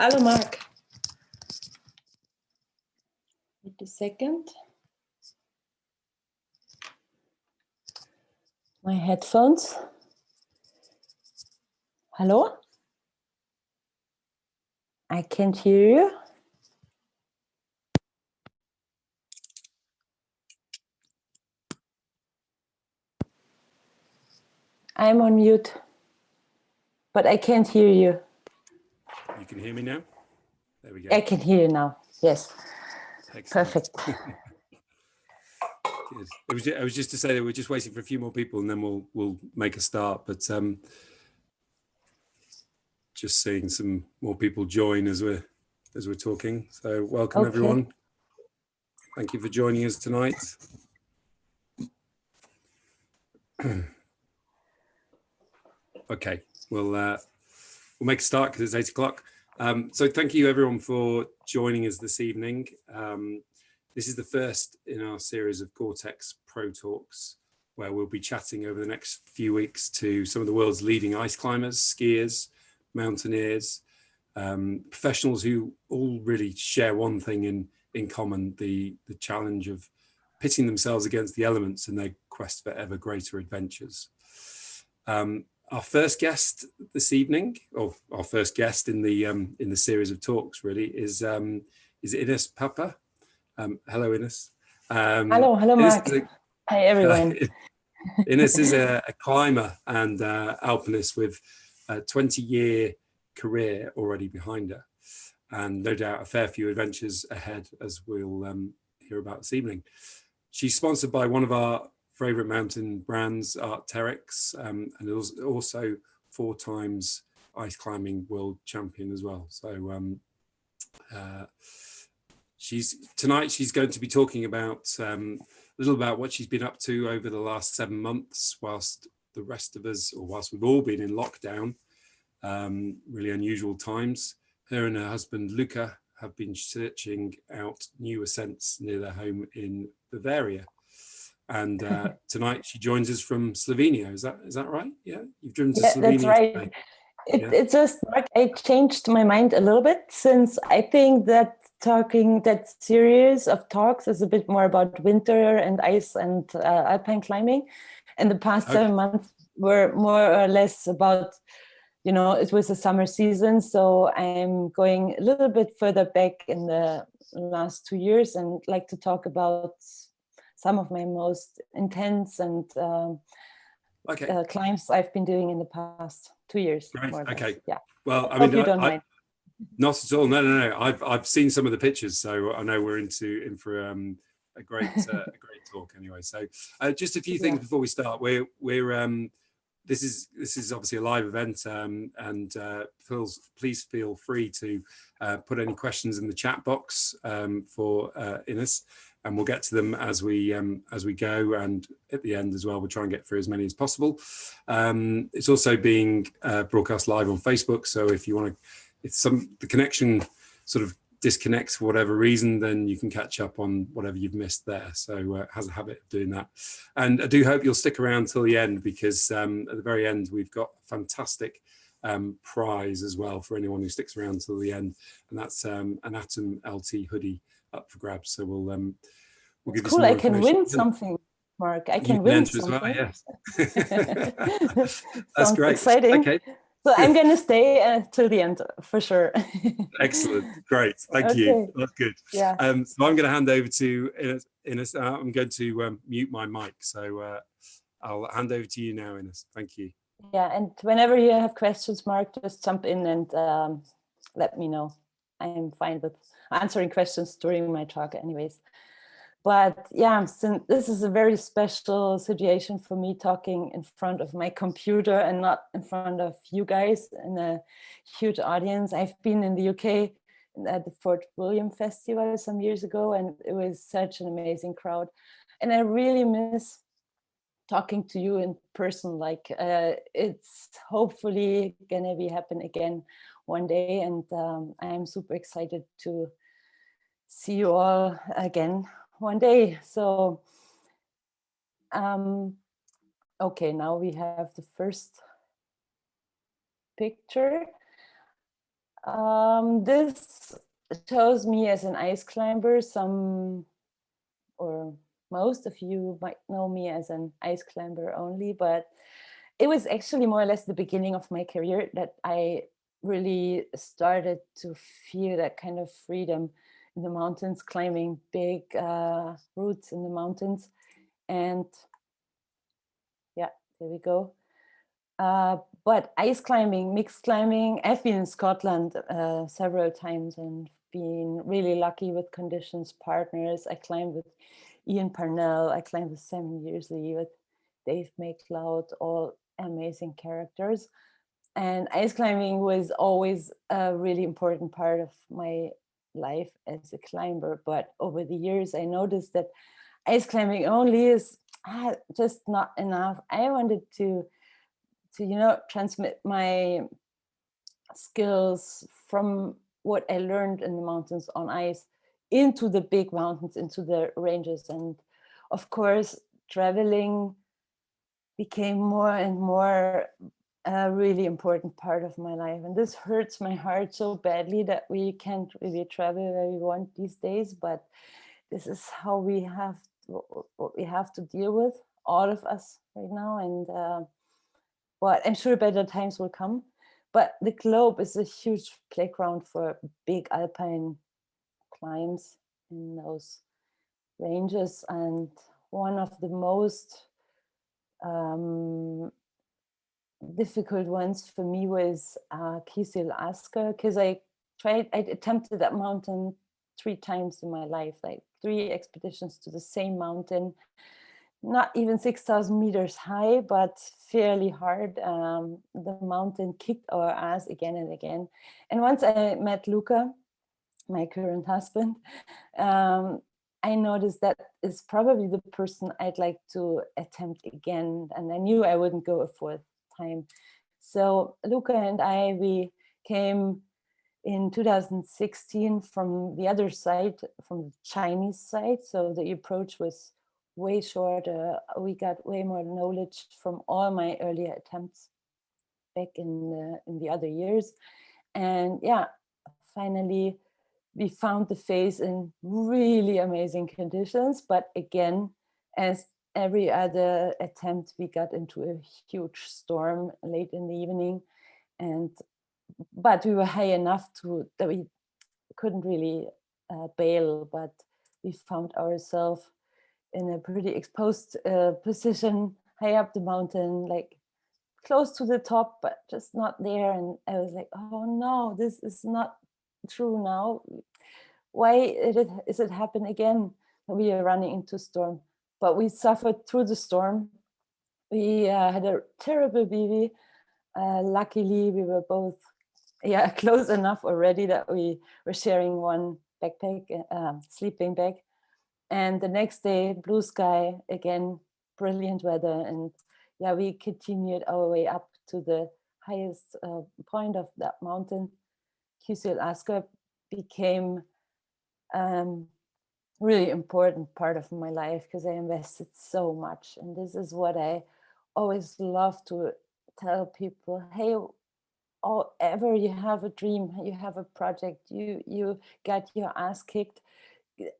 Hello, Mark. Wait a second. My headphones. Hello? I can't hear you. I'm on mute, but I can't hear you. Can hear me now? There we go. I can hear you now. Yes, Excellent. perfect. Good. It was, I was just to say that we're just waiting for a few more people and then we'll we'll make a start. But um, just seeing some more people join as we're as we're talking. So welcome Okay. everyone. Thank you for joining us tonight. okay, we'll uh, we'll make a start because it's eight o'clock. Um, so thank you everyone for joining us this evening. Um, this is the first in our series of Gore-Tex Pro Talks, where we'll be chatting over the next few weeks to some of the world's leading ice climbers, skiers, mountaineers, um, professionals who all really share one thing in, in common, the, the challenge of pitting themselves against the elements in their quest for ever greater adventures. Um, our first guest this evening, or our first guest in the um, in the series of talks, really, is um, is Ines Papert. Um, hello, Ines. Um, Hello, hello, Mark. is a- Hi, everyone. Ines is a, a climber and uh, alpinist with a 20 year career already behind her and no doubt a fair few adventures ahead as we'll um, hear about this evening. She's sponsored by one of our favorite mountain brands, Arc'teryx, um, and also four times ice climbing world champion as well. So um, uh, she's tonight she's going to be talking about um, a little about what she's been up to over the last seven months whilst the rest of us or whilst we've all been in lockdown um, really unusual times her and her husband luka have been searching out new ascents near their home in bavaria and uh, tonight she joins us from slovenia is that is that right yeah you've driven to Yeah, slovenia that's right. today. It, Yeah. It's just like I changed my mind a little bit since I think that talking that series of talks is a bit more about winter and ice and uh, alpine climbing, and the past Okay. seven months were more or less about, you know, it was a summer season, so I'm going a little bit further back in the last two years and like to talk about some of my most intense and um, okay uh, climbs I've been doing in the past two years. Great, okay. Yeah. well i Hope mean I- don't I- mind. Not at all. No, no, no. I've I've seen some of the pictures, so I know we're into in for um, a great uh, a great talk anyway. So uh, just a few things Yeah. before we start. We're we're um, this is this is obviously a live event, um, and uh, please please feel free to uh, put any questions in the chat box um, for uh, Ines, and we'll get to them as we um, as we go. And at the end as well, we'll try and get through as many as possible. Um, it's also being uh, broadcast live on Facebook, so if you want to if some the connection sort of disconnects for whatever reason, then you can catch up on whatever you've missed there. So uh, has a habit of doing that. And I do hope you'll stick around till the end because um, at the very end, we've got a fantastic um, prize as well for anyone who sticks around till the end. And that's um, an Atom LT hoodie up for grabs. So we'll, um, we'll give you Cool. I can win something, Mark. I You can win as well, something. yes. That's Sounds great. exciting. Okay, So I'm going to stay uh, till the end for sure. excellent. Great. Thank you. That's good. yeah. Um, so I'm going to hand over to Ines. Ines uh, I'm going to um, mute my mic. So uh, I'll hand over to you now, Ines. Thank you. Yeah. And whenever you have questions, Mark, just jump in and um, let me know. I'm fine with answering questions during my talk anyways. But yeah, since this is a very special situation for me talking in front of my computer and not in front of you guys in a huge audience. I've been in the UK at the Fort William Festival some years ago, and it was such an amazing crowd. And I really miss talking to you in person. Like uh, it's hopefully gonna be happen again one day, and um, I'm super excited to see you all again one day. So, um, okay, now we have the first picture. Um, this shows me as an ice climber. Some or most of you might know me as an ice climber only, but it was actually more or less the beginning of my career that I really started to feel that kind of freedom in the mountains, climbing big uh, routes in the mountains. And yeah, there we go. Uh, but ice climbing, mixed climbing, I've been in Scotland uh, several times and been really lucky with conditions partners. I climbed with Ian Parnell, I climbed with Sam Yearsley, with Dave MacLeod, all amazing characters. And ice climbing was always a really important part of my life as a climber. But over the years, I noticed that ice climbing only is ah, just not enough. I wanted to, to you know, transmit my skills from what I learned in the mountains on ice into the big mountains, into the ranges. And of course, traveling became more and more a really important part of my life. And this hurts my heart so badly that we can't really travel where we want these days, but this is how we have what we have to deal with, all of us right now. And uh, but I'm sure better times will come. But the globe is a huge playground for big alpine climbs in those ranges. And one of the most um, difficult ones for me was uh, Kizil Asker because I tried, I attempted that mountain three times in my life, like three expeditions to the same mountain, not even 6,000 meters high, but fairly hard. Um, the mountain kicked our ass again and again. And once I met Luka, my current husband, um, I noticed that is probably the person I'd like to attempt again. And I knew I wouldn't go a fourth time. So Luka and I, we came in 2016 from the other side, from the Chinese side. So the approach was way shorter. We got way more knowledge from all my earlier attempts back in the, in the other years. And yeah, finally, we found the face in really amazing conditions. But again, as every other attempt, we got into a huge storm late in the evening. And but we were high enough to that we couldn't really uh, bail, but we found ourselves in a pretty exposed uh, position high up the mountain, like close to the top, but just not there. And I was like, oh no, this is not true now. Why is it, is it happen again? We are running into storm, but we suffered through the storm. We uh, had a terrible baby. Uh, luckily, we were both yeah close enough already that we were sharing one backpack, uh, sleeping bag. And the next day, blue sky, again, brilliant weather. And yeah, we continued our way up to the highest uh, point of that mountain. Kizil Asker became um, really important part of my life because I invested so much. And this is what I always love to tell people, hey, or ever you have a dream, you have a project, you, you got your ass kicked,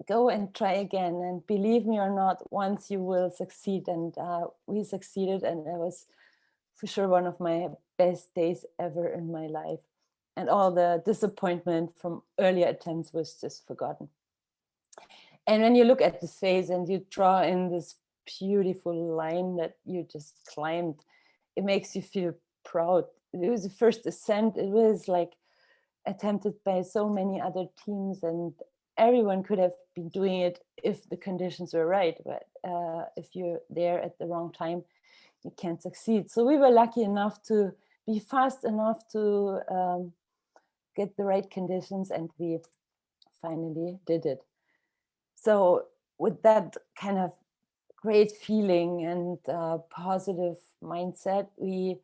go and try again. And believe me or not, once you will succeed. And uh, we succeeded and it was for sure one of my best days ever in my life. And all the disappointment from earlier attempts was just forgotten. And when you look at the face and you draw in this beautiful line that you just climbed, it makes you feel proud. It was the first ascent. It was like attempted by so many other teams and everyone could have been doing it if the conditions were right. But uh, if you're there at the wrong time, you can't succeed. So we were lucky enough to be fast enough to um, get the right conditions and we finally did it. So with that kind of great feeling and uh, positive mindset, we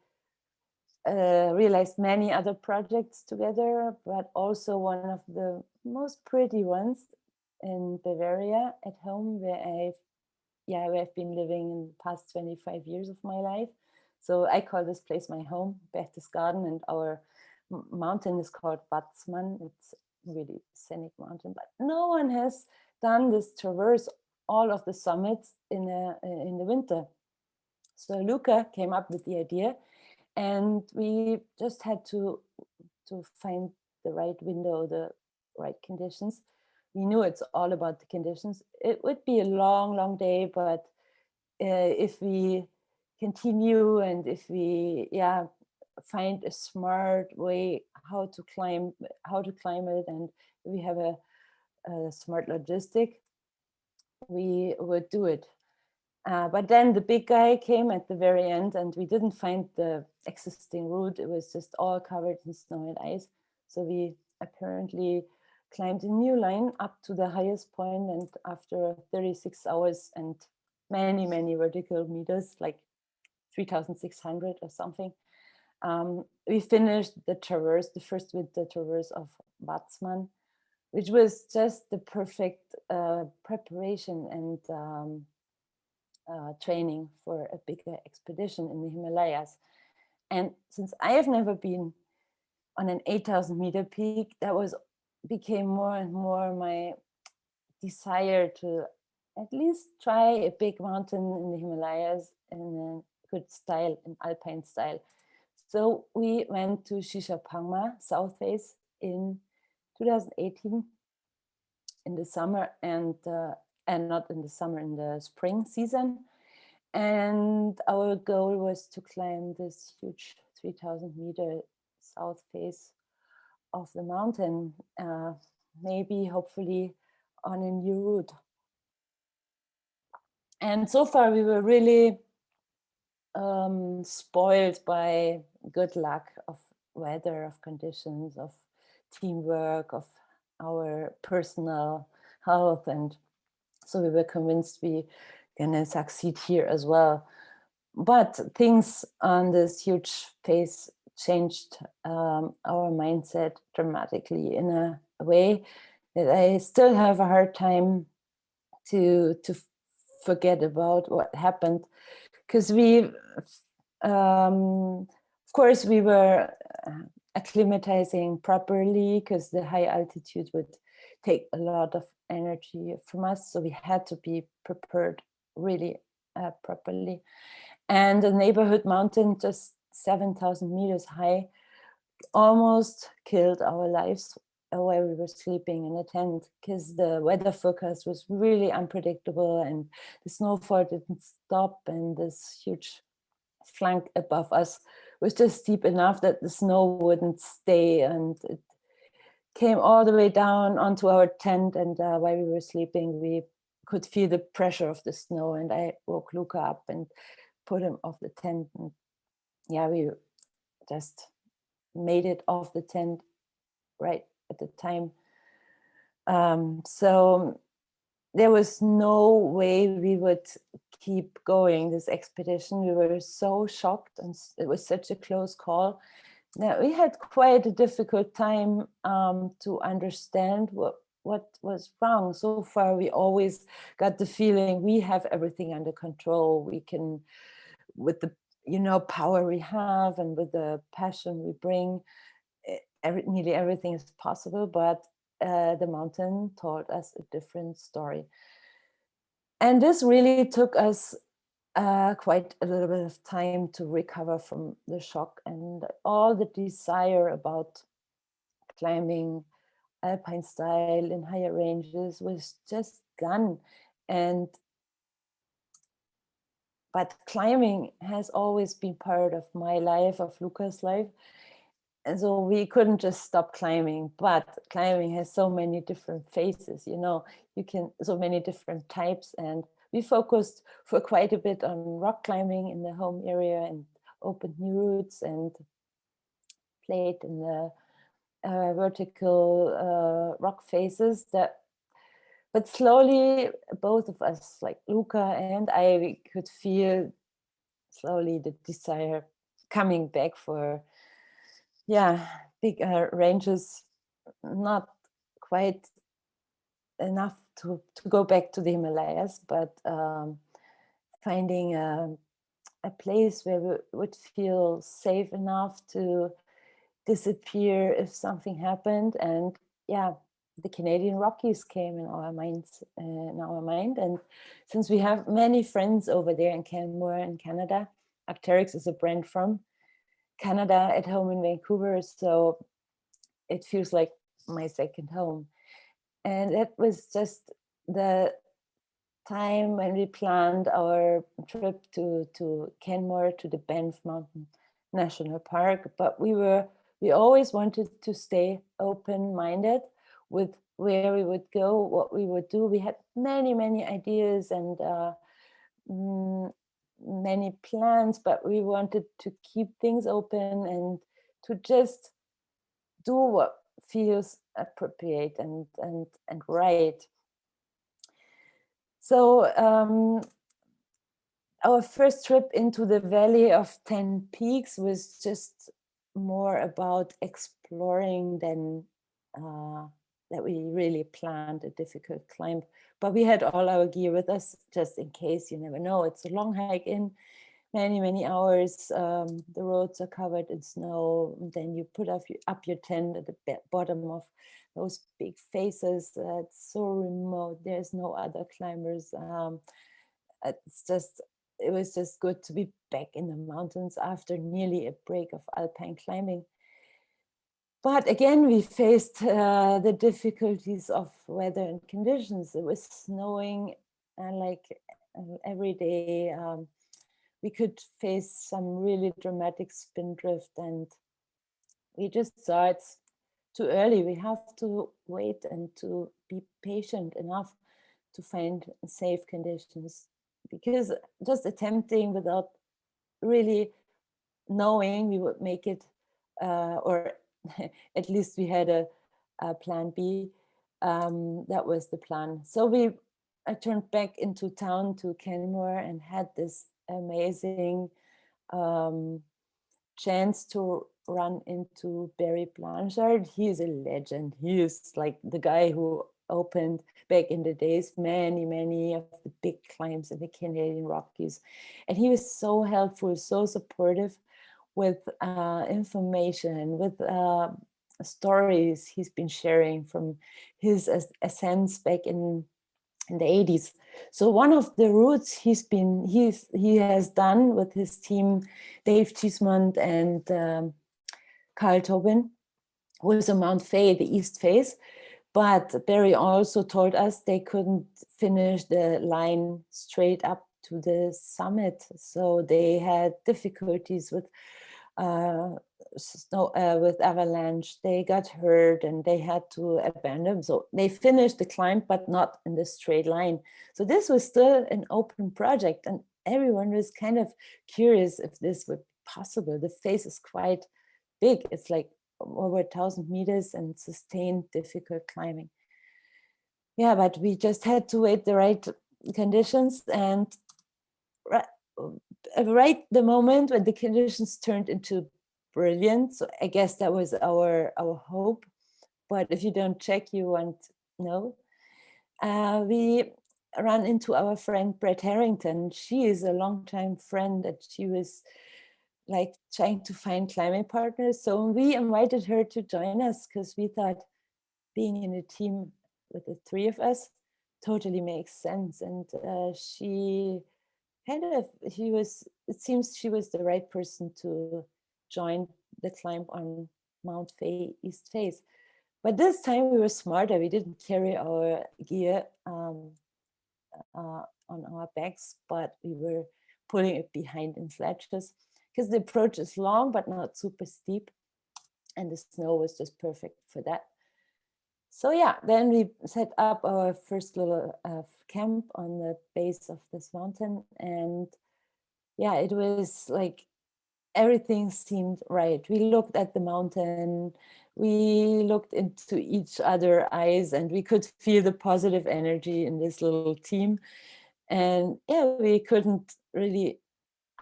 uh, realized many other projects together, but also one of the most pretty ones in Bavaria at home where I've yeah, where I've been living in the past 25 years of my life. So I call this place my home, Berchtesgaden, and our mountain is called Watzmann. It's really scenic mountain, but no one has done this traverse all of the summits in, a, in the winter. So Luka came up with the idea and we just had to, to find the right window, the right conditions. We knew it's all about the conditions. It would be a long, long day, but uh, if we continue and if we, yeah, find a smart way how to climb, how to climb it, and we have a, a smart logistic, we would do it. Uh, but then the big guy came at the very end and we didn't find the existing route. It was just all covered in snow and ice. So we apparently climbed a new line up to the highest point and after 36 hours and many, many vertical meters, like 3,600 or something, um, we finished the traverse, the first winter traverse of Watzmann, which was just the perfect uh, preparation and um, uh, training for a bigger expedition in the Himalayas. And since I have never been on an 8,000 meter peak, that was became more and more my desire to at least try a big mountain in the Himalayas in a good style, in alpine style. So we went to Shishapangma, South Face in 2018 in the summer and uh, and not in the summer, in the spring season. And our goal was to climb this huge 3000 meter south face of the mountain, uh, maybe hopefully on a new route. And so far we were really um, spoiled by good luck of weather, of conditions, of teamwork, of our personal health and so we were convinced we gonna succeed here as well. But things on this huge phase changed um, our mindset dramatically in a way that I still have a hard time to to forget about what happened because we um, of course we were uh, acclimatizing properly because the high altitude would take a lot of energy from us. So we had to be prepared really uh, properly. And the neighborhood mountain, just 7,000 meters high, almost killed our lives while we were sleeping in a tent because the weather forecast was really unpredictable and the snowfall didn't stop and this huge flank above us was just steep enough that the snow wouldn't stay and it came all the way down onto our tent and uh, while we were sleeping we could feel the pressure of the snow and I woke Luka up and put him off the tent and yeah we just made it off the tent right at the time. Um, so there was no way we would keep going this expedition we were so shocked and it was such a close call now we had quite a difficult time um, to understand what what was wrong. So far, we always got the feeling we have everything under control. We can, with the you know power we have and with the passion we bring, every, nearly everything is possible. But uh, the mountain told us a different story. And this really took us uh, quite a little bit of time to recover from the shock and all the desire about climbing alpine style in higher ranges was just gone and but climbing has always been part of my life of Luka's life and so we couldn't just stop climbing but climbing has so many different phases you know? You can so many different types and we focused for quite a bit on rock climbing in the home area and opened new routes and played in the uh, vertical uh, rock faces that but slowly both of us like Luka and I could feel slowly the desire coming back for yeah big uh, ranges not quite enough to, to go back to the Himalayas, but um, finding a, a, place where we would feel safe enough to disappear if something happened. And yeah, the Canadian Rockies came in our minds, uh, in our mind. And since we have many friends over there in Canmore in Canada, Arc'teryx is a brand from Canada at home in Vancouver. So it feels like my second home. And it was just the time when we planned our trip to, to Canmore, to the Banff Mountain National Park, but we were, we always wanted to stay open-minded with where we would go, what we would do. We had many, many ideas and uh, mm, many plans, but we wanted to keep things open and to just do what feels appropriate and and and right. So um, our first trip into the Valley of Ten Peaks was just more about exploring than uh, that we really planned a difficult climb. But we had all our gear with us just in case, you never know. It's a long hike in many, many hours. Um, the roads are covered in snow. then you put up your, up your tent at the bottom of those big faces. Uh, it's so remote. There's no other climbers. Um, it's just, it was just good to be back in the mountains after nearly a break of alpine climbing. But again, we faced uh, the difficulties of weather and conditions. It was snowing and uh, like uh, every day. Um, we could face some really dramatic spin drift and we just saw it's too early. We have to wait and to be patient enough to find safe conditions because just attempting without really knowing we would make it uh, or at least we had a, a plan B. Um, that was the plan. So we I turned back into town to Canmore and had this amazing um, chance to run into Barry Blanchard. He is a legend. He is like the guy who opened back in the days many, many of the big climbs in the Canadian Rockies. And he was so helpful, so supportive with uh, information, with uh, stories he's been sharing from his ascents back in, in the 80s. So one of the routes he's been he's he has done with his team, Dave Cheesmond and um, Carl Tobin, was a Mount Fay, the east face. But Barry also told us they couldn't finish the line straight up to the summit. So they had difficulties with snow uh, with avalanche, they got hurt and they had to abandon. So they finished the climb, but not in the straight line. So this was still an open project and everyone was kind of curious if this would be possible. The face is quite big. It's like over a thousand meters and sustained difficult climbing. Yeah, but we just had to wait the right conditions and right the moment when the conditions turned into brilliant. So I guess that was our our hope. But if you don't check, you won't know. Uh, we ran into our friend Brette Harrington. She is a longtime friend that she was like trying to find climate partners. So we invited her to join us because we thought being in a team with the three of us totally makes sense. And uh, she kind of she was it seems she was the right person to join the climb on Mount Fay East Face. But this time we were smarter. We didn't carry our gear um, uh, on our backs, but we were pulling it behind in sledges because the approach is long but not super steep. And the snow was just perfect for that. So yeah, then we set up our first little uh, camp on the base of this mountain. And yeah, it was like everything seemed right. We looked at the mountain, we looked into each other eyes and we could feel the positive energy in this little team. And yeah, we couldn't really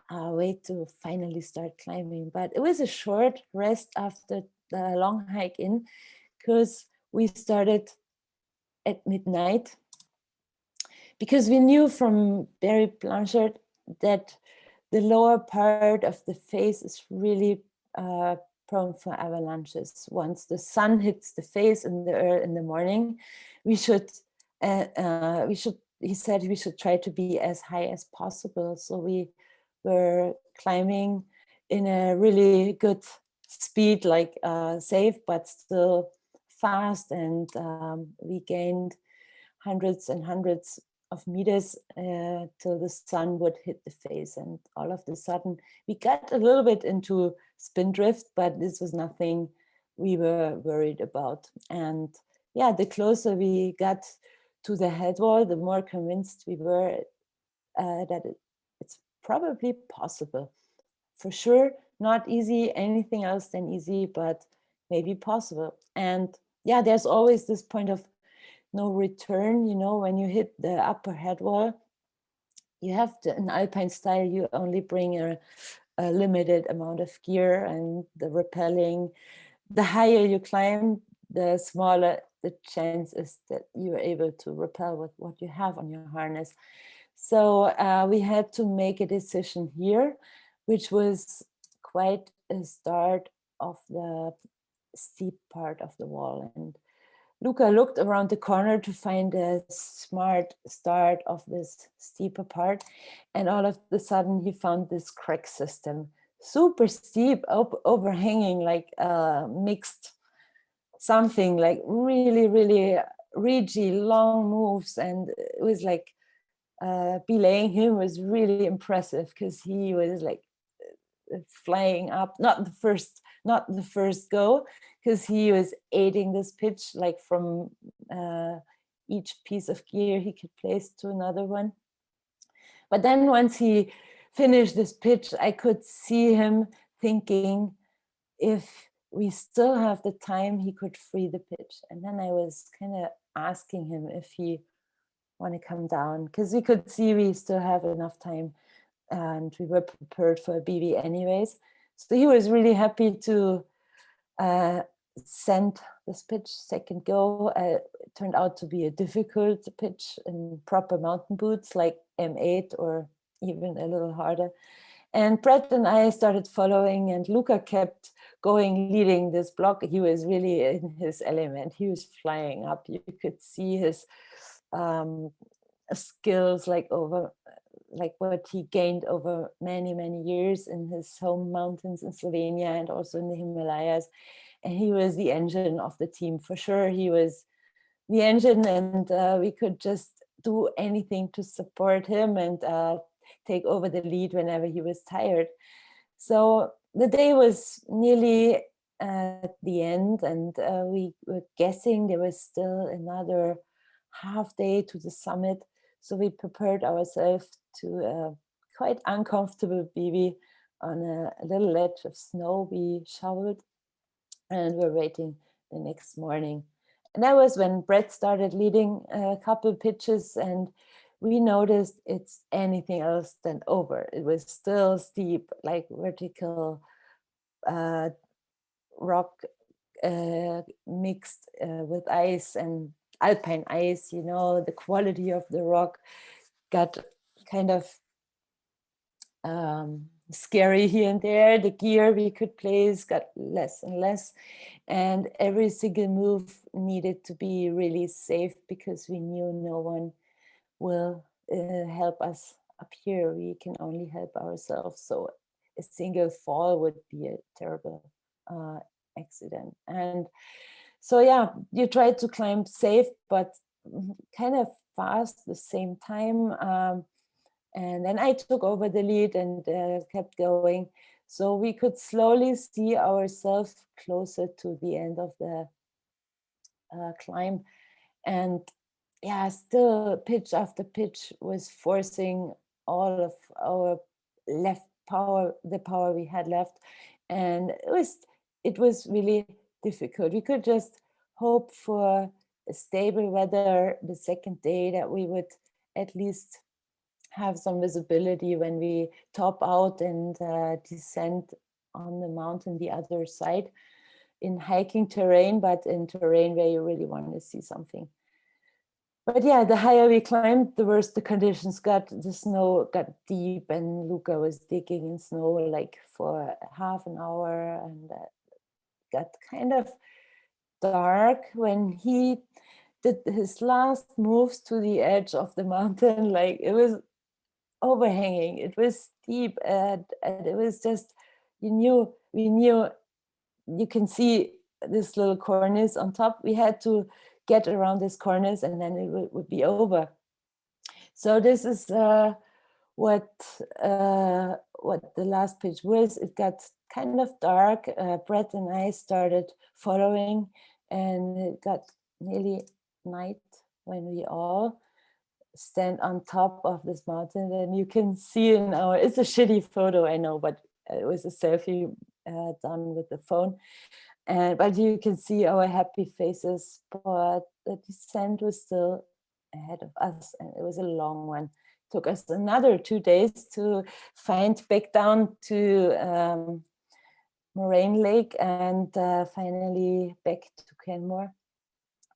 uh, wait to finally start climbing. But it was a short rest after the long hike in because we started at midnight because we knew from Barry Blanchard that the lower part of the face is really uh, prone for avalanches. Once the sun hits the face in the earth in the morning, we should, uh, uh, we should, he said we should try to be as high as possible. So we were climbing in a really good speed, like uh, safe, but still fast. And um, we gained hundreds and hundreds of meters uh, till the sun would hit the face. And all of a sudden, we got a little bit into spin drift, but this was nothing we were worried about. And yeah, the closer we got to the head wall, the more convinced we were uh, that it, it's probably possible. For sure, not easy, anything else than easy, but maybe possible. And yeah, there's always this point of no return, you know, when you hit the upper head wall, you have to, in alpine style, you only bring a, a limited amount of gear and the rappelling. The higher you climb, the smaller the chance is that you are able to rappel with what you have on your harness. So uh, we had to make a decision here, which was quite a start of the steep part of the wall. And Luka looked around the corner to find a smart start of this steeper part. And all of a sudden he found this crack system, super steep, overhanging like uh, mixed something like really, really ridgy, long moves. And it was like uh, belaying him was really impressive because he was like flying up, not the first, not the first go, because he was aiding this pitch like from uh, each piece of gear he could place to another one. But then once he finished this pitch, I could see him thinking if we still have the time he could free the pitch. And then I was kind of asking him if he want to come down because we could see we still have enough time and we were prepared for a BB anyways. So he was really happy to uh, send this pitch second go. Uh, turned out to be a difficult pitch in proper mountain boots like M8 or even a little harder. And Brette and I started following and Luka kept going, leading this block. He was really in his element. He was flying up. You could see his um, skills like over like what he gained over many, many years in his home mountains in Slovenia and also in the Himalayas. And he was the engine of the team for sure. He was the engine and uh, we could just do anything to support him and uh, take over the lead whenever he was tired. So the day was nearly at the end and uh, we were guessing there was still another half day to the summit. So we prepared ourselves to a quite uncomfortable BV on a, a little ledge of snow we shoveled and we're waiting the next morning. And that was when Brette started leading a couple pitches and we noticed it's anything else than over. It was still steep, like vertical uh, rock uh, mixed uh, with ice and alpine ice, you know, the quality of the rock got kind of um, scary here and there. The gear we could place got less and less. And every single move needed to be really safe because we knew no one will uh, help us up here. We can only help ourselves. So a single fall would be a terrible uh, accident. And so, yeah, you try to climb safe, but mm, kind of fast at the same time. Um, and then I took over the lead and uh, kept going. So we could slowly see ourselves closer to the end of the uh, climb. And yeah, still pitch after pitch was forcing all of our left power, the power we had left. And it was, it was really difficult. We could just hope for a stable weather the second day that we would at least have some visibility when we top out and uh, descend on the mountain the other side in hiking terrain, but in terrain where you really want to see something but yeah, the higher we climbed, the worse the conditions got. The snow got deep and Luka was digging in snow like for half an hour and uh, got kind of dark when he did his last moves to the edge of the mountain. Like it was overhanging, it was steep, and, and it was just, you knew, we knew, you can see this little cornice on top. We had to get around this cornice and then it would, would be over. So this is uh, what uh, what the last page was. It got kind of dark. Uh, Brette and I started following and it got nearly night when we all stand on top of this mountain and you can see in our, it's a shitty photo, I know, but it was a selfie uh, done with the phone. And, but you can see our happy faces, but the descent was still ahead of us and it was a long one. Took us another two days to find back down to um, Moraine Lake and uh, finally back to Canmore.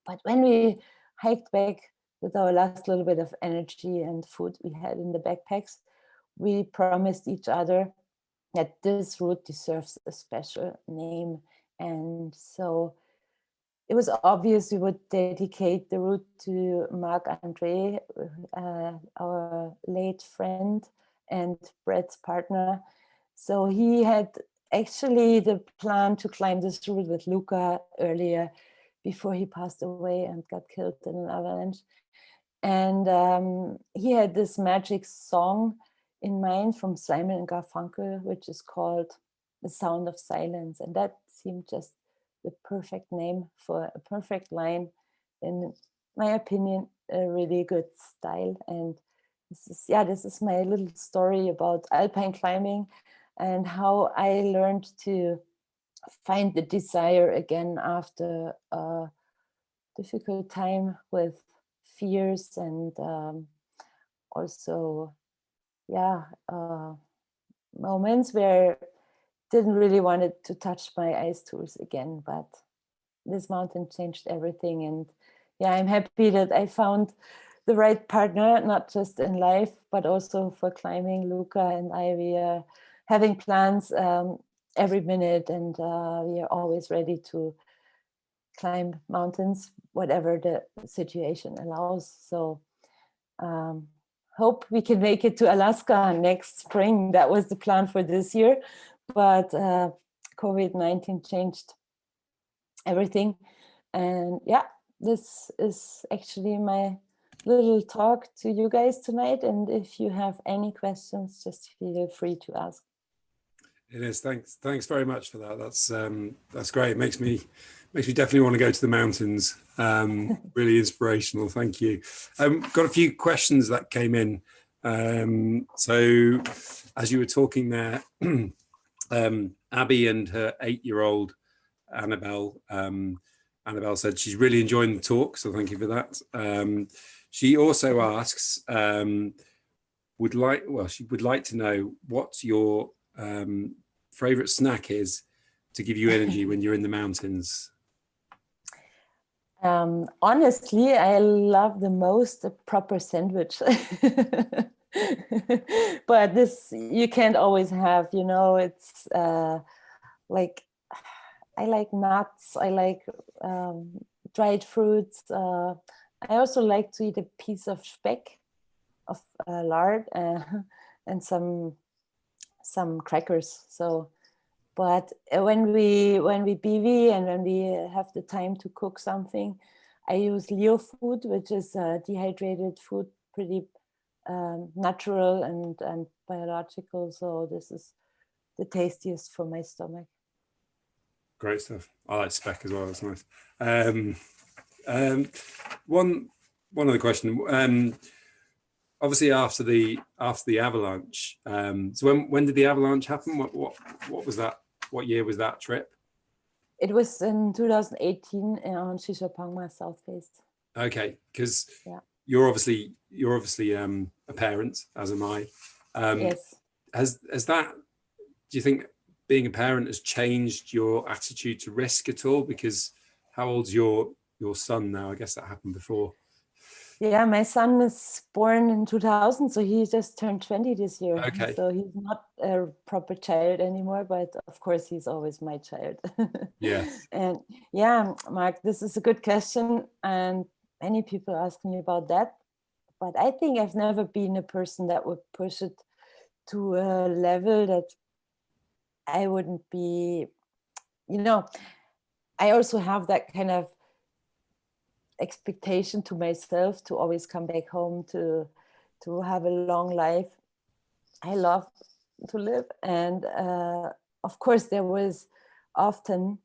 But when we hiked back with our last little bit of energy and food we had in the backpacks, we promised each other that this route deserves a special name. And so it was obvious we would dedicate the route to Marc Andre, uh, our late friend and Brette's partner. So he had actually the plan to climb this route with Luka earlier before he passed away and got killed in an avalanche. And um, he had this magic song in mind from Simon and Garfunkel, which is called The Sound of Silence. And that seemed just the perfect name for a perfect line. In my opinion, a really good style. And this is, yeah, this is my little story about alpine climbing and how I learned to find the desire again after a difficult time with fears and um, also, yeah, uh, moments where didn't really wanted to touch my ice tools again, but this mountain changed everything. And yeah, I'm happy that I found the right partner, not just in life, but also for climbing. Luka and I, having plans um, every minute and uh, we are always ready to climb mountains, whatever the situation allows. So um, hope we can make it to Alaska next spring. That was the plan for this year, but uh, COVID-19 changed everything. And yeah, this is actually my little talk to you guys tonight. And if you have any questions, just feel free to ask. It is. Thanks. Thanks very much for that. That's um, that's great. It makes me makes me definitely want to go to the mountains. Um, really inspirational. Thank you. Um, got a few questions that came in. Um, so as you were talking there, um, Abby and her eight-year-old Annabelle. Um, Annabelle said she's really enjoying the talk, so thank you for that. Um, she also asks, um, would like, well, she would like to know what's your um, favorite snack is to give you energy when you're in the mountains? Um, honestly, I love the most a proper sandwich. but this you can't always have, you know, it's uh, like, I like nuts, I like um, dried fruits. Uh, I also like to eat a piece of speck of uh, lard uh, and some some crackers. So, but uh, when we when we bivy and when we have the time to cook something, I use Lyo food, which is uh, dehydrated food, pretty um, natural and and biological. So this is the tastiest for my stomach. Great stuff. I like speck as well. That's nice. Um, um, one one other question. Um, obviously after the after the avalanche um so when when did the avalanche happen what what what was that what year was that trip it was in 2018 on Shishapangma South Face. Okay, because yeah. you're obviously you're obviously um, a parent, as am I. Um, yes. Has has that? Do you think being a parent has changed your attitude to risk at all? Because how old's your your son now? I guess that happened before. Yeah, my son is born in 2000, so he just turned 20 this year. Okay. So he's not a proper child anymore, but of course he's always my child. Yeah. and yeah, Mark, this is a good question. And many people ask me about that. But I think I've never been a person that would push it to a level that I wouldn't be, you know, I also have that kind of expectation to myself to always come back home to to have a long life. I love to live and uh, of course there was often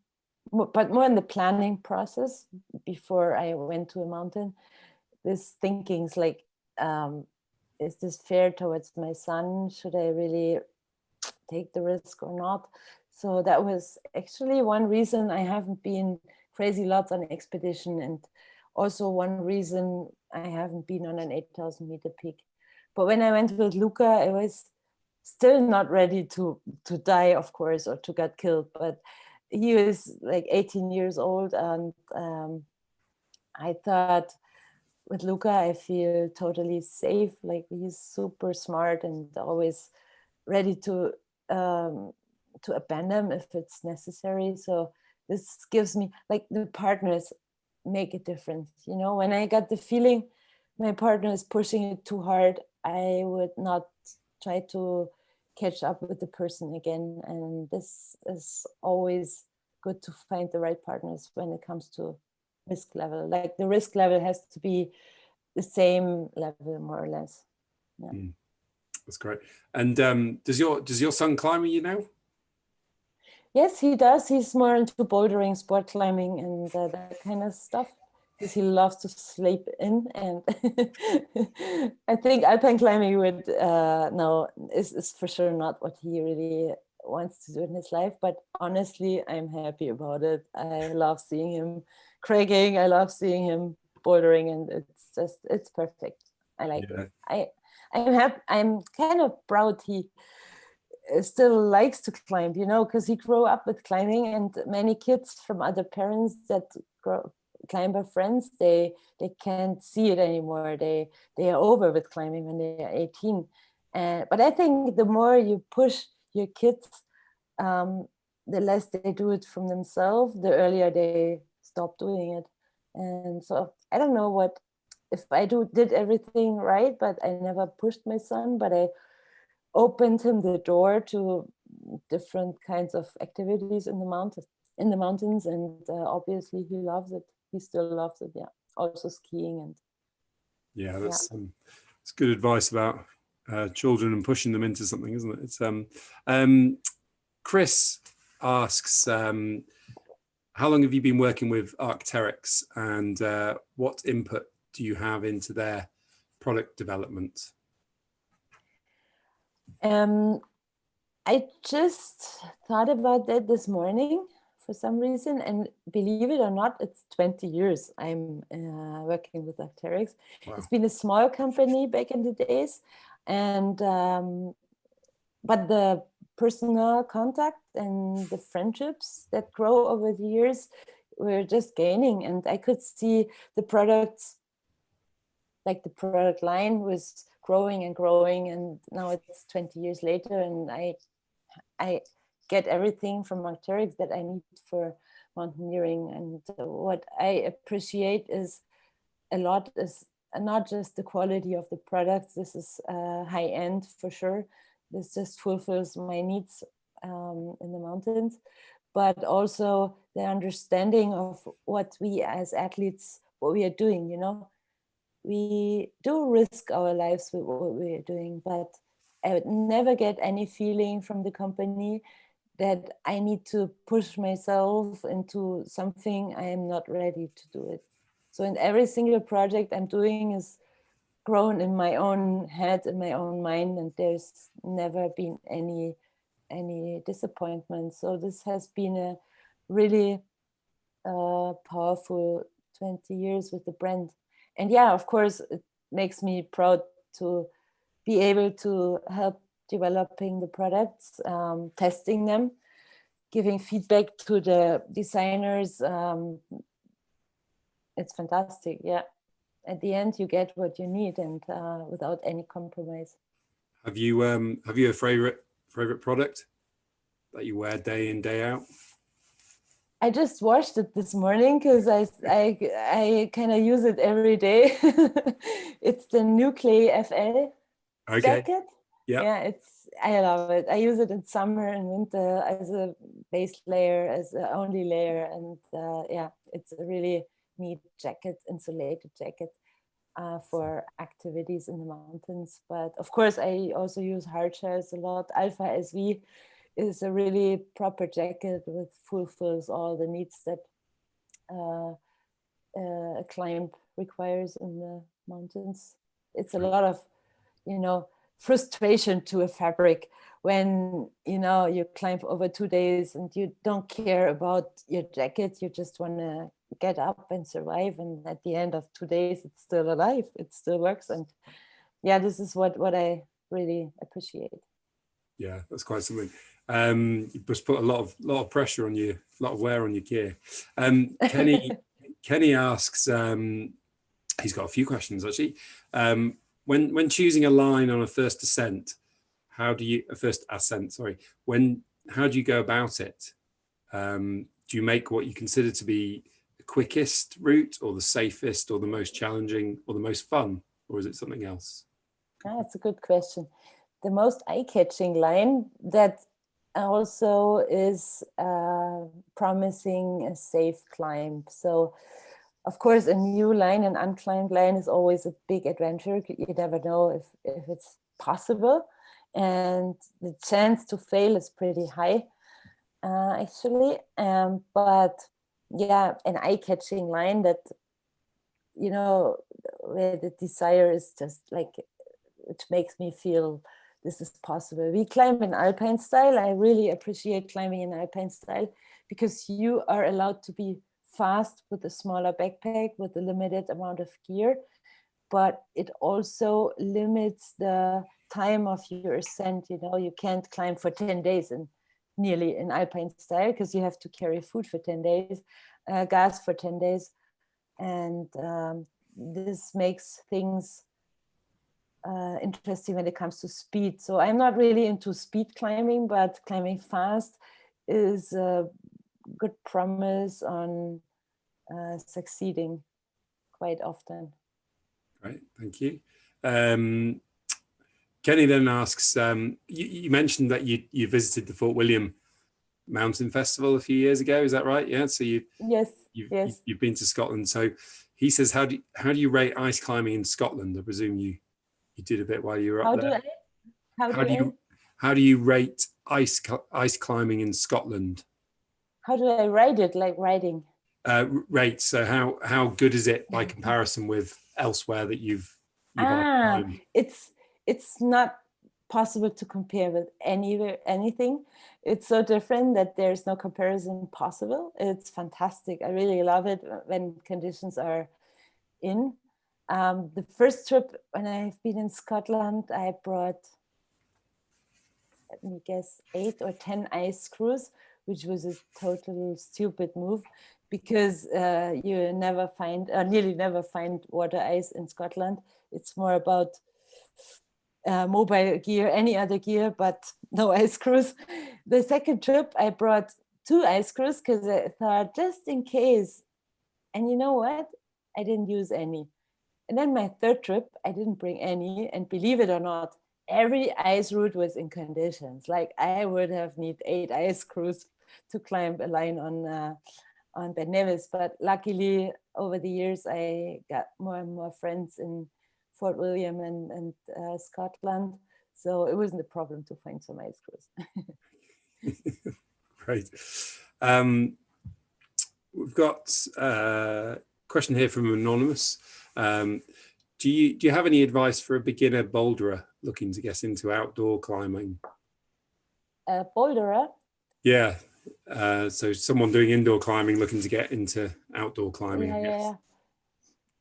but more in the planning process before i went to a mountain this thinkings like um, is this fair towards my son? Should i really take the risk or not? So that was actually one reason i haven't been crazy lots on expedition and also one reason I haven't been on an 8,000 meter peak. But when I went with Luka, I was still not ready to, to die, of course, or to get killed. But he was like 18 years old and um, I thought with Luka, I feel totally safe. Like he's super smart and always ready to um, to abandon if it's necessary. So this gives me like the partners make a difference. You know, when I got the feeling my partner is pushing it too hard, I would not try to catch up with the person again. And this is always good to find the right partners when it comes to risk level. Like the risk level has to be the same level, more or less. Yeah. Mm, that's great. And um, does your does your son climb with you now? Yes, he does. He's more into bouldering, sport climbing, and uh, that kind of stuff because he loves to sleep in. And I think alpine climbing would uh, no is is for sure not what he really wants to do in his life. But honestly, I'm happy about it. I love seeing him cragging. I love seeing him bouldering, and it's just it's perfect. I like yeah. it. I I'm happy. I'm kind of proud he still likes to climb, you know, because he grew up with climbing and many kids from other parents that grow, climber friends, they they can't see it anymore. They they are over with climbing when they are 18. Uh, but I think the more you push your kids, um, the less they do it from themselves, the earlier they stop doing it. And so I don't know what if I do did everything right, but I never pushed my son, but I opened him the door to different kinds of activities in the mountains in the mountains and uh, obviously he loves it. He still loves it yeah. Also skiing and yeah that's yeah. Um, it's good advice about uh, children and pushing them into something isn't it? It's um um chris asks um how long have you been working with Arc'teryx? And uh, what input do you have into their product development um, I just thought about that this morning for some reason, and believe it or not, it's 20 years I'm uh, working with Arc'teryx. Wow. It's been a small company back in the days, and um, but the personal contact and the friendships that grow over the years were just gaining, and I could see the products, like the product line was growing and growing and now it's 20 years later and I I get everything from Arc'teryx that I need for mountaineering. And what I appreciate is a lot is not just the quality of the products this is uh, high end for sure. This just fulfills my needs um, in the mountains but also the understanding of what we as athletes what we are doing you know we do risk our lives with what we're doing, but I would never get any feeling from the company that I need to push myself into something I am not ready to do it. So in every single project I'm doing is grown in my own head, in my own mind, and there's never been any any disappointment. So this has been a really uh, powerful 20 years with the brand and yeah, of course, it makes me proud to be able to help developing the products, um, testing them, giving feedback to the designers. Um, it's fantastic, yeah. at the end you get what you need and uh, without any compromise. Have you um have you a favorite favorite product that you wear day in day out? I just washed it this morning because I I I kind of use it every day. it's the Nuclei FL Okay. jacket. Yeah. Yeah, it's I love it. I use it in summer and winter as a base layer, as a only layer, and uh, yeah, it's a really neat jacket, insulated jacket uh, for activities in the mountains. But of course, I also use hard shells a lot. Alpha SV is a really proper jacket with fulfills all the needs that uh, uh, a climb requires in the mountains. It's a lot of, you know, frustration to a fabric when you know you climb over two days and you don't care about your jacket. You just want to get up and survive and at the end of two days it's still alive. It still works. And yeah this is what what i really appreciate. Yeah, that's quite something. Um, you just put a lot of lot of pressure on you, a lot of wear on your gear. Um, Kenny Kenny asks, um, he's got a few questions actually. Um, when when choosing a line on a first ascent, how do you a first ascent? Sorry, when how do you go about it? Um, do you make what you consider to be the quickest route, or the safest, or the most challenging, or the most fun, or is it something else? Ah, That's a good question. The most eye-catching line that also is uh, promising a safe climb. So, of course, a new line, an unclimbed line, is always a big adventure. You never know if if it's possible, and the chance to fail is pretty high, uh, actually. Um, but yeah, an eye-catching line that you know where the desire is just like it makes me feel this is possible. We climb in alpine style. I really appreciate climbing in alpine style because you are allowed to be fast with a smaller backpack with a limited amount of gear, but it also limits the time of your ascent. You know, you can't climb for 10 days and nearly in alpine style because you have to carry food for 10 days, uh, gas for 10 days. And um, this makes things uh, interesting when it comes to speed. So I'm not really into speed climbing, but climbing fast is a good promise on uh, succeeding quite often. Great, thank you. Um, Kenny then asks, um, you, you mentioned that you, you visited the Fort William Mountain Festival a few years ago, is that right? Yeah, so you, Yes, you've, yes. you've, you've been to Scotland. So he says, how do, you, how do you rate ice climbing in Scotland? I presume you, you did a bit while you were up How up do. I? How, How do, do you, how do you rate ice, ice climbing in Scotland? How do I rate it? Like writing? Uh, rate, so how, how good is it by comparison with elsewhere that you've, you've Ah, it's it's not possible to compare with any anything. It's so different that there's no comparison possible. It's fantastic. I really love it when conditions are in. Um, the first trip when I've been in Scotland, I brought, let me guess, eight or 10 ice screws, which was a total stupid move because uh, you never find, or nearly never find water ice in Scotland. It's more about uh, mobile gear, any other gear, but no ice screws. The second trip, I brought two ice screws because I thought just in case. And you know what? I didn't use any. And then my third trip, I didn't bring any. And believe it or not, every ice route was in conditions. Like I would have need eight ice screws to climb a line on uh, on Ben Nevis. But luckily, over the years, I got more and more friends in Fort William and, and uh, Scotland. So it wasn't a problem to find some ice screws. Great. Um, we've got a question here from Anonymous. Um, do you do you have any advice for a beginner boulderer looking to get into outdoor climbing? Uh, boulderer, Yeah. Uh, so someone doing indoor climbing looking to get into outdoor climbing. yeah, I yeah, guess. yeah.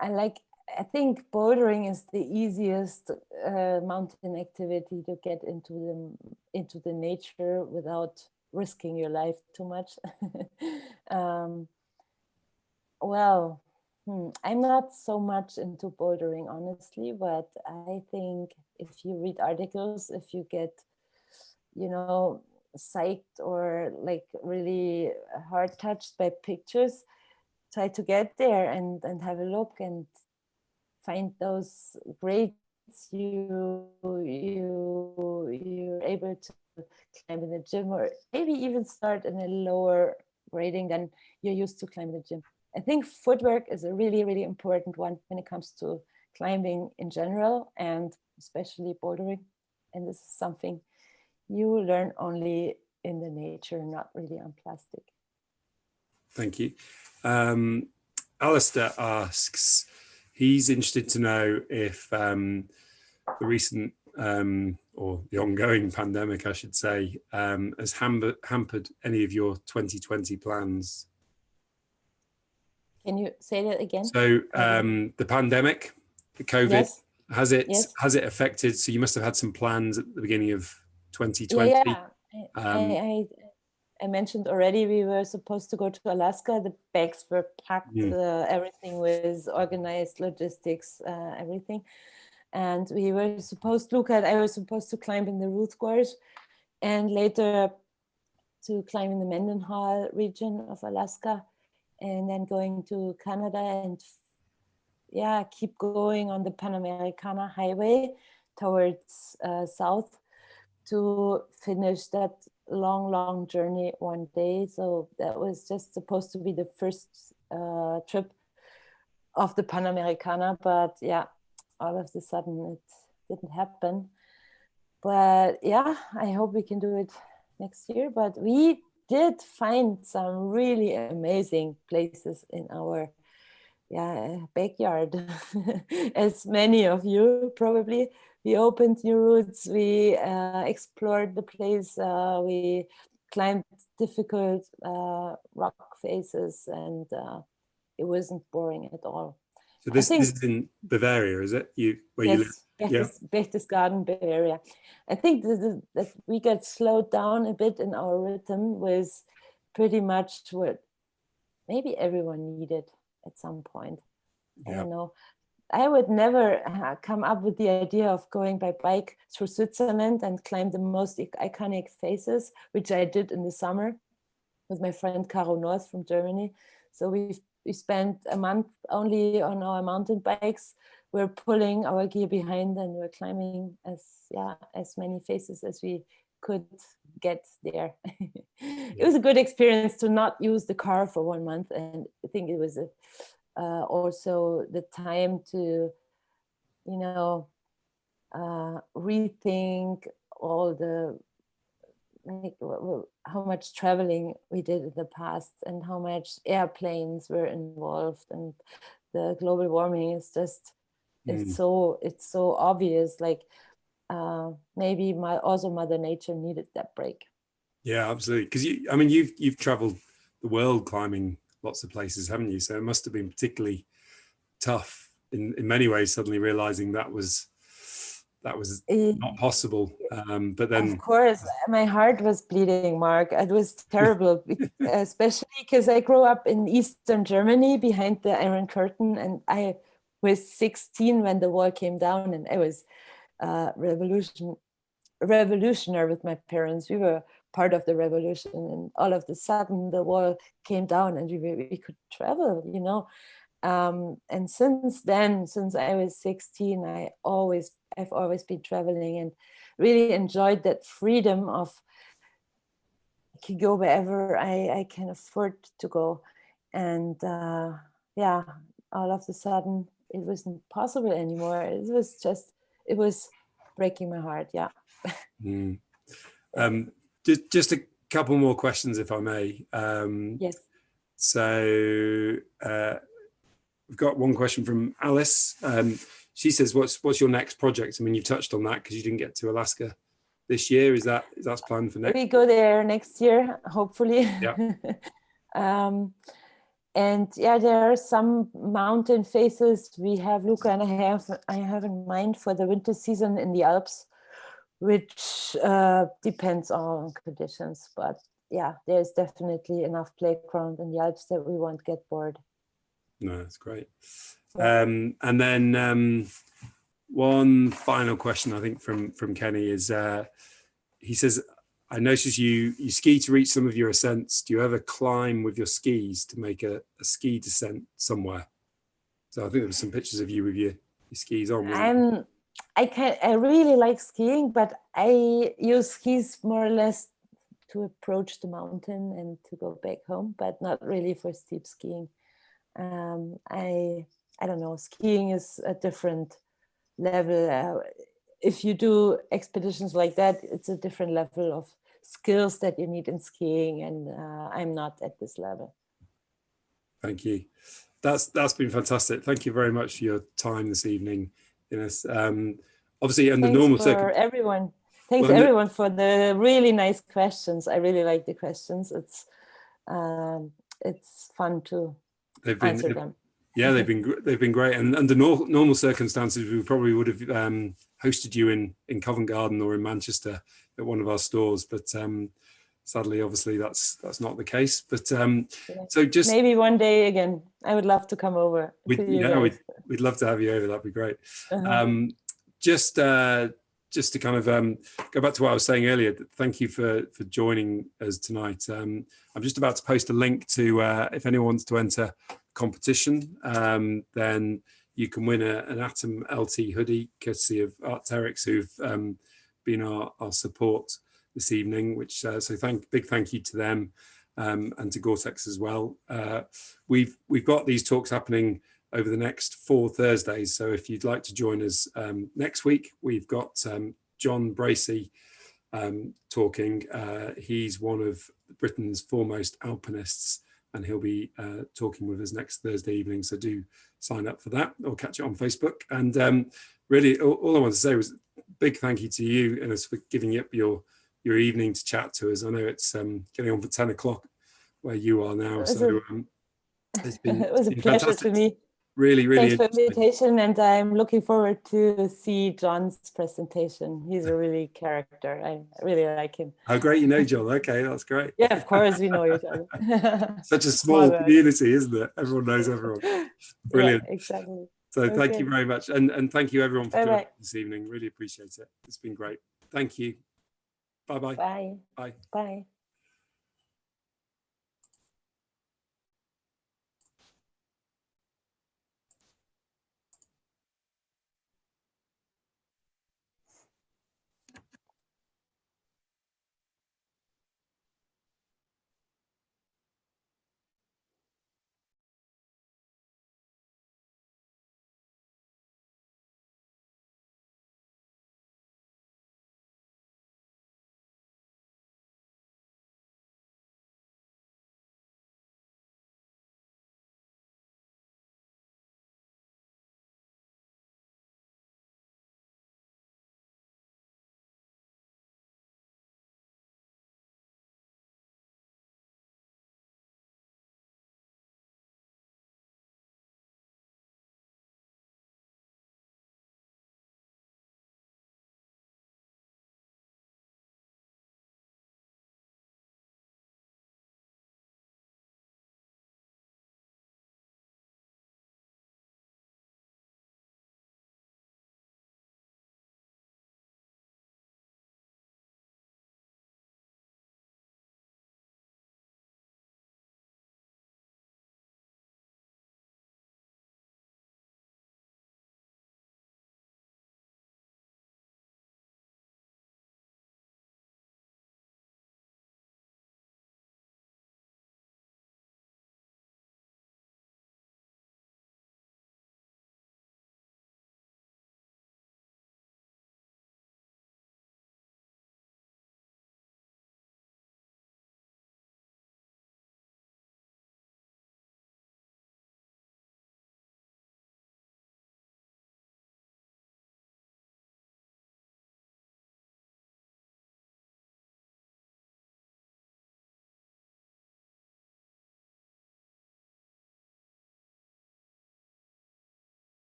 I like, I think bouldering is the easiest uh, mountain activity to get into the, into the nature without risking your life too much. um, well, Hmm, I'm not so much into bouldering, honestly, but I think if you read articles, if you get, you know, psyched or like really hard touched by pictures, try to get there and, and have a look and find those grades you you you're able to climb in the gym or maybe even start in a lower grading than you're used to climb the gym. I think footwork is a really, really important one when it comes to climbing in general and especially bouldering. And this is something you learn only in the nature, not really on plastic. Thank you. Um, Alistair asks, he's interested to know if um, the recent um, or the ongoing pandemic, I should say, um, has hampered, hampered any of your 2020 plans can you say that again? So um, the pandemic, the COVID, yes. has it yes. has it affected? So you must have had some plans at the beginning of 2020. Yeah, yeah. Um, I, I, I, mentioned already we were supposed to go to Alaska. The bags were packed. Mm. Uh, everything was organized, logistics, uh, everything. And we were supposed to look at. I was supposed to climb in the Ruth Gorge, and later to climb in the Mendenhall region of Alaska and then going to Canada and yeah, keep going on the Panamericana highway towards uh, south to finish that long, long journey one day. So that was just supposed to be the first uh, trip of the Panamericana, but yeah, all of a sudden it didn't happen. But yeah, I hope we can do it next year. But we did find some really amazing places in our yeah, backyard, as many of you probably. We opened new routes, we uh, explored the place, uh, we climbed difficult uh, rock faces and uh, it wasn't boring at all. So this, this is in Bavaria, is it? You where yes, you live? Berchtesgaden, Bavaria. I think that we got slowed down a bit in our rhythm was pretty much what maybe everyone needed at some point. Yeah. I don't know. I would never uh, come up with the idea of going by bike through Switzerland and climb the most iconic faces, which I did in the summer with my friend Caro North from Germany. So we we spent a month only on our mountain bikes we're pulling our gear behind and we're climbing as yeah as many faces as we could get there. it was a good experience to not use the car for one month, and I think it was a, uh, also the time to, you know, uh, rethink all the like how much traveling we did in the past and how much airplanes were involved and the global warming is just it's mm. so it's so obvious like uh maybe my also mother nature needed that break. Yeah absolutely because you i mean you've you've traveled the world climbing lots of places haven't you? So it must have been particularly tough in in many ways suddenly realizing that was that was not possible um but then of course my heart was bleeding mark. It was terrible especially because i grew up in eastern germany behind the iron curtain and i was 16 when the wall came down and I was uh, revolution, revolutionary with my parents. We were part of the revolution and all of a sudden the wall came down and we, we could travel, you know. Um, and since then, since I was 16, I always, I've always been traveling and really enjoyed that freedom of I can go wherever I, I can afford to go. And uh, yeah, all of a sudden it wasn't possible anymore. It was just, it was breaking my heart. Yeah. Mm. Um, just, just a couple more questions, if I may. Um, yes. So uh, we've got one question from Alice. Um, she says, "What's what's your next project?" I mean, you've touched on that because you didn't get to Alaska this year. Is that is that planned for next? We go there next year, hopefully. Yeah. um, and yeah, there are some mountain faces we have, Luka and I have, I have in mind for the winter season in the Alps, which uh, depends on conditions. But yeah, there's definitely enough playground in the Alps that we won't get bored. No, that's great. Um, and then um, one final question, I think, from from Kenny is uh, he says, "I notice you you ski to reach some of your ascents. Do you ever climb with your skis to make a, a ski descent somewhere?" So I think there were some pictures of you with your, your skis on. I'm I can I really like skiing, but I use skis more or less to approach the mountain and to go back home, but not really for steep skiing. Um, I I don't know. Skiing is a different level. Uh, if you do expeditions like that, it's a different level of skills that you need in skiing, and uh, I'm not at this level. Thank you. That's that's been fantastic. Thank you very much for your time this evening, Ines. Um, obviously, under Thanks normal circumstances, everyone. Thanks Well, everyone for the really nice questions. I really like the questions. It's um, it's fun to they've been answer them. Yeah, they've been they've been great, and under normal circumstances, we probably would have um, hosted you in in Covent Garden or in Manchester at one of our stores, but um, sadly, obviously, that's that's not the case. But um, Yeah. so just Maybe one day again. I would love to come over. we, to you yeah, we'd, we'd love to have you over. That'd be great. Uh-huh. Um, just uh, just to kind of um, go back to what I was saying earlier. Thank you for for joining us tonight. Um, I'm just about to post a link to uh, if anyone wants to enter competition, um, then you can win a, an Atom LT hoodie courtesy of Arc'teryx, who've um, been our, our support this evening. Which uh, so thank big thank you to them um, and to Gore-Tex as well. Uh, we've we've got these talks happening over the next four Thursdays. So if you'd like to join us um, next week, we've got um, John Bracey um, talking. Uh, he's one of Britain's foremost alpinists, and he'll be uh, talking with us next Thursday evening. So do sign up for that or catch it on Facebook. And um, really, all, all I want to say was big thank you to you, Ines, for giving up your your evening to chat to us. I know it's um, getting on for 10 o'clock where you are now. It So a- um, it's been, it was a pleasure fantastic. to me. Really, really Thanks for the invitation, and I'm looking forward to see John's presentation. He's a really character. I really like him. How great you know, John. Okay, that's great. Yeah, of course we know each other. Such a small community, isn't it? Everyone knows everyone. Brilliant. Yeah, exactly. So thank you very much. And, and thank you everyone for joining this evening. Really appreciate it. It's been great. Thank you. Bye-bye. Bye. Bye. Bye.